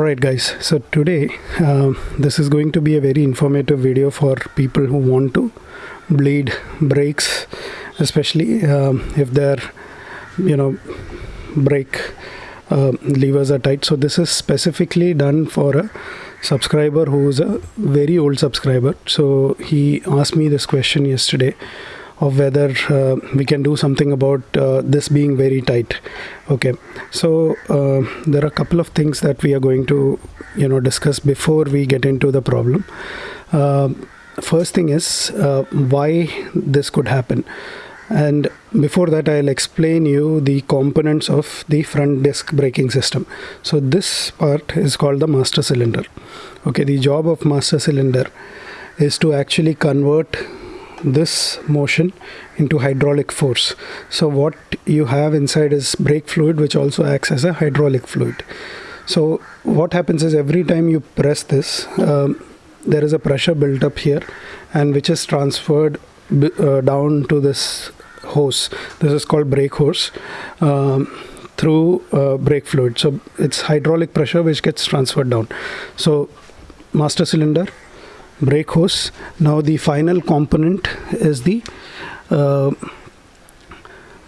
Alright guys, so today uh, this is going to be a very informative video for people who want to bleed brakes especially um, if their you know brake uh, levers are tight. So this is specifically done for a subscriber who is a very old subscriber. So he asked me this question yesterday of whether uh, we can do something about uh, this being very tight. Okay. So uh, there are a couple of things that we are going to you know discuss before we get into the problem. Uh, first thing is uh, why this could happen. And before that I'll explain you the components of the front disc braking system. So this part is called the master cylinder. Okay. The job of master cylinder is to actually convert this motion into hydraulic force. So what you have inside is brake fluid which also acts as a hydraulic fluid. So what happens is every time you press this um, there is a pressure built up here and which is transferred uh, down to this hose. This is called brake hose um, through uh, brake fluid. So it's hydraulic pressure which gets transferred down. So master cylinder brake hose. Now the final component is the uh,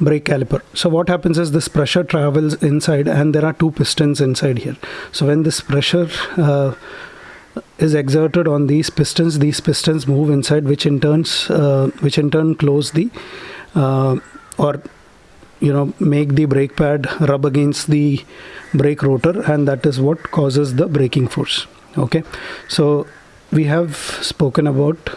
brake caliper. So what happens is this pressure travels inside and there are two pistons inside here. So when this pressure uh, is exerted on these pistons these pistons move inside which in turns uh, which in turn close the uh, or you know make the brake pad rub against the brake rotor and that is what causes the braking force. Okay? So we have spoken about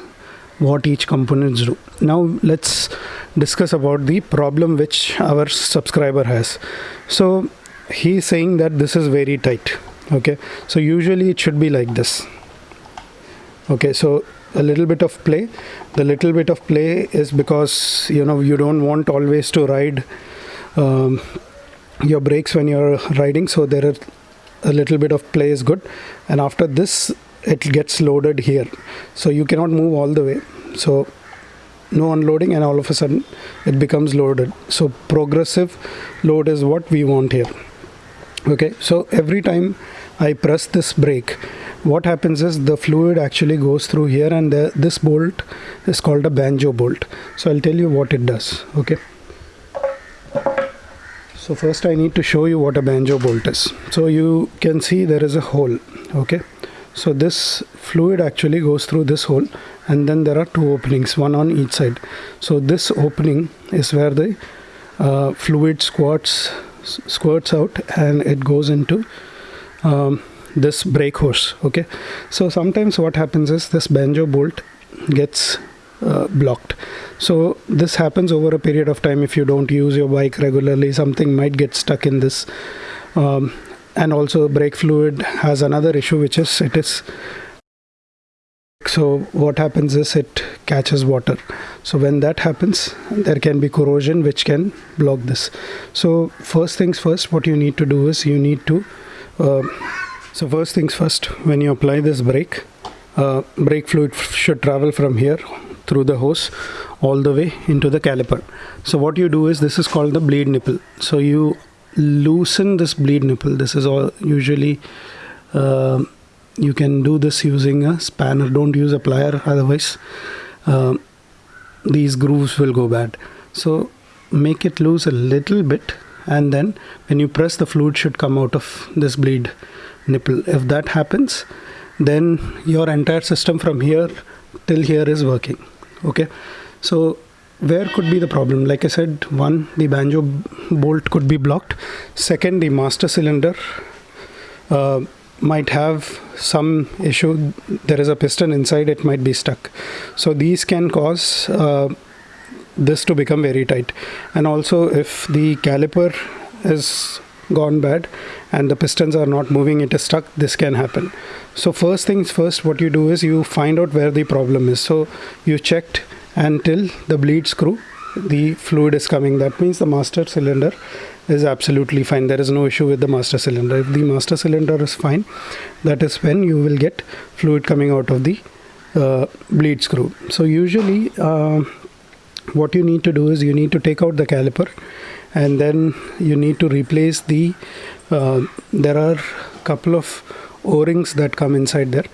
what each components do. Now let's discuss about the problem which our subscriber has. So he's saying that this is very tight okay? So usually it should be like this okay? So a little bit of play. The little bit of play is because you know you don't want always to ride um, your brakes when you're riding. So there are a little bit of play is good. And after this it gets loaded here. So you cannot move all the way. So no unloading and all of a sudden it becomes loaded. So progressive load is what we want here. Okay? So every time I press this brake what happens is the fluid actually goes through here and the, this bolt is called a banjo bolt. So I'll tell you what it does. Okay? So first I need to show you what a banjo bolt is. So you can see there is a hole. Okay so this fluid actually goes through this hole and then there are two openings one on each side. So this opening is where the uh, fluid squirts squirts out and it goes into um, this brake hose okay? So sometimes what happens is this banjo bolt gets uh, blocked. So this happens over a period of time. If you don't use your bike regularly something might get stuck in this um, and also brake fluid has another issue which is it is so what happens is it catches water. So when that happens there can be corrosion which can block this. So first things first what you need to do is you need to uh, so first things first when you apply this brake uh, brake fluid should travel from here through the hose all the way into the caliper. So what you do is this is called the bleed nipple. So you loosen this bleed nipple. This is all usually uh, you can do this using a spanner. Don't use a plier otherwise uh, these grooves will go bad. So make it loose a little bit and then when you press the fluid should come out of this bleed nipple. If that happens then your entire system from here till here is working. Okay? So where could be the problem. Like i said one the banjo bolt could be blocked. Second the master cylinder uh, might have some issue. There is a piston inside it might be stuck. So these can cause uh, this to become very tight. And also if the caliper is gone bad and the pistons are not moving it is stuck this can happen. So first things first what you do is you find out where the problem is. So you checked until the bleed screw the fluid is coming. That means the master cylinder is absolutely fine. There is no issue with the master cylinder. If the master cylinder is fine that is when you will get fluid coming out of the uh, bleed screw so usually uh, what you need to do is you need to take out the caliper and then you need to replace the uh, there are couple of o-rings that come inside there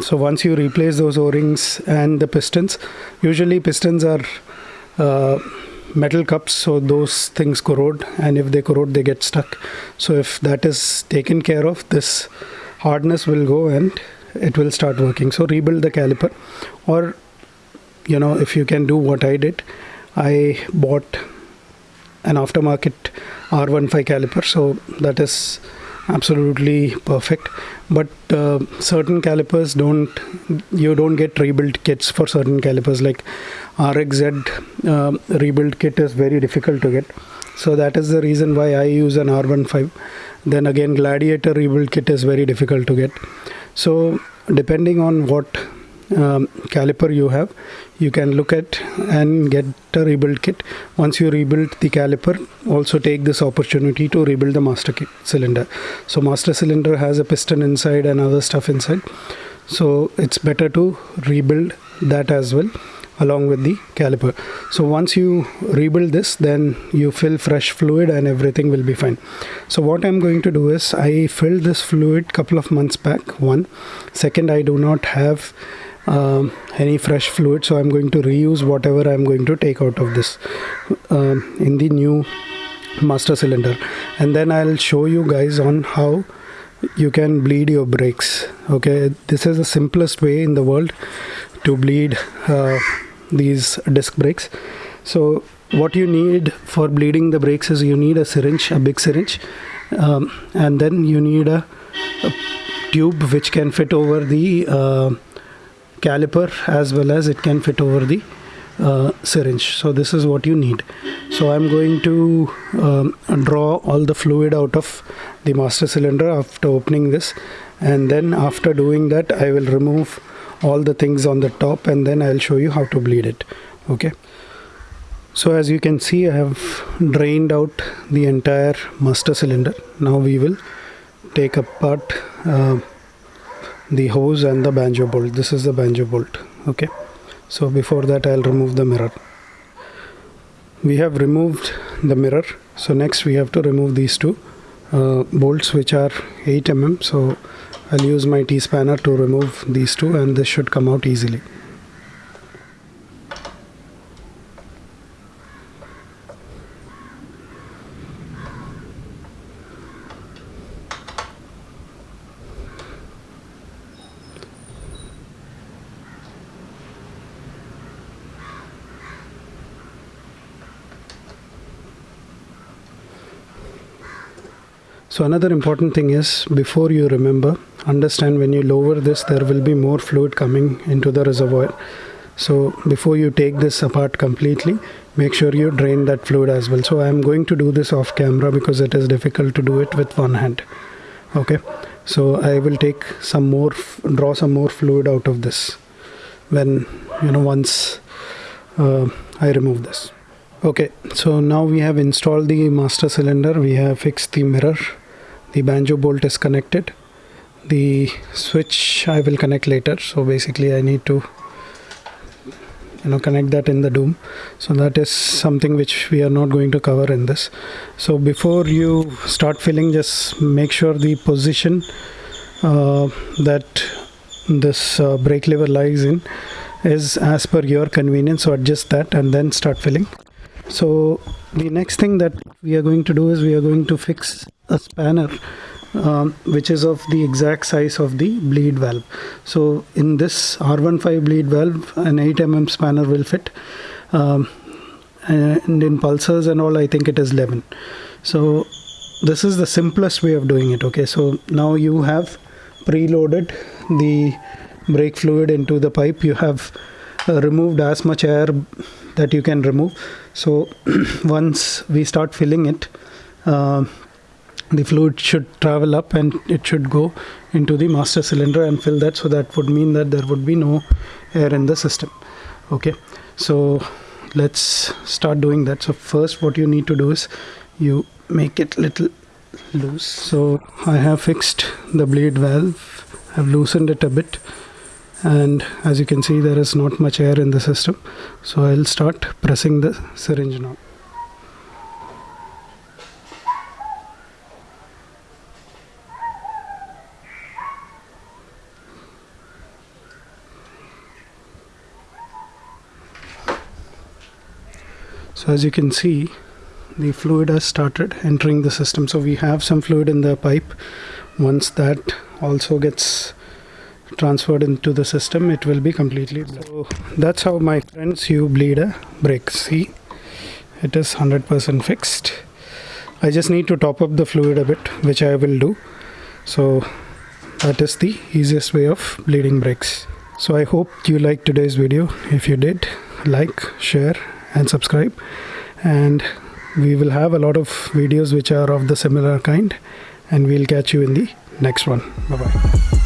so once you replace those o-rings and the pistons usually pistons are uh, metal cups so those things corrode and if they corrode they get stuck. So if that is taken care of this hardness will go and it will start working. So rebuild the caliper or you know if you can do what i did i bought an aftermarket r15 caliper. So that is absolutely perfect. But uh, certain calipers don't you don't get rebuilt kits for certain calipers. Like rxz uh, rebuild kit is very difficult to get. So that is the reason why i use an r15 then again gladiator rebuild kit is very difficult to get. So depending on what um, caliper you have you can look at and get a rebuild kit. Once you rebuild the caliper also take this opportunity to rebuild the master kit cylinder. So master cylinder has a piston inside and other stuff inside. So it's better to rebuild that as well along with the caliper. So once you rebuild this then you fill fresh fluid and everything will be fine. So what i'm going to do is i filled this fluid couple of months back one. Second i do not have um, any fresh fluid so I'm going to reuse whatever I'm going to take out of this um, in the new master cylinder. And then I'll show you guys on how you can bleed your brakes okay? This is the simplest way in the world to bleed uh, these disc brakes. So what you need for bleeding the brakes is you need a syringe a big syringe um, and then you need a, a, tube which can fit over the uh, caliper as well as it can fit over the uh, syringe. So this is what you need. So I'm going to um, draw all the fluid out of the master cylinder after opening this. And then after doing that I will remove all the things on the top and then I'll show you how to bleed it. Okay? So as you can see I have drained out the entire master cylinder. Now we will take apart uh, the hose and the banjo bolt. This is the banjo bolt okay? So before that I'll remove the mirror. We have removed the mirror. So next we have to remove these two uh, bolts which are 8 mm so I'll use my T-spanner to remove these two and this should come out easily So another important thing is before you remember, understand when you lower this, there will be more fluid coming into the reservoir. So before you take this apart completely, make sure you drain that fluid as well. So I'm going to do this off camera because it is difficult to do it with one hand. Okay. So I will take some more, draw some more fluid out of this when, you know, once uh, I remove this. Okay, so now we have installed the master cylinder, we have fixed the mirror the banjo bolt is connected. The switch I will connect later. So basically I need to you know connect that in the doom. So that is something which we are not going to cover in this. So before you start filling just make sure the position uh, that this uh, brake lever lies in is as per your convenience. So adjust that and then start filling so the next thing that we are going to do is we are going to fix a spanner um, which is of the exact size of the bleed valve. So in this R15 bleed valve an 8 mm spanner will fit um, and in pulsars and all I think it is 11 so this is the simplest way of doing it okay? So now you have preloaded the brake fluid into the pipe. You have uh, removed as much air that you can remove. So once we start filling it uh, the fluid should travel up and it should go into the master cylinder and fill that. So that would mean that there would be no air in the system. Okay. So let's start doing that. So first what you need to do is you make it little loose. So I have fixed the bleed valve. I've loosened it a bit and as you can see there is not much air in the system. So I'll start pressing the syringe now. So as you can see the fluid has started entering the system. So we have some fluid in the pipe. Once that also gets transferred into the system it will be completely so that's how my friends you bleed a brake see it is 100% fixed. I just need to top up the fluid a bit which I will do. So that is the easiest way of bleeding brakes so I hope you liked today's video. If you did like share and subscribe. And we will have a lot of videos which are of the similar kind and we'll catch you in the next one. Bye bye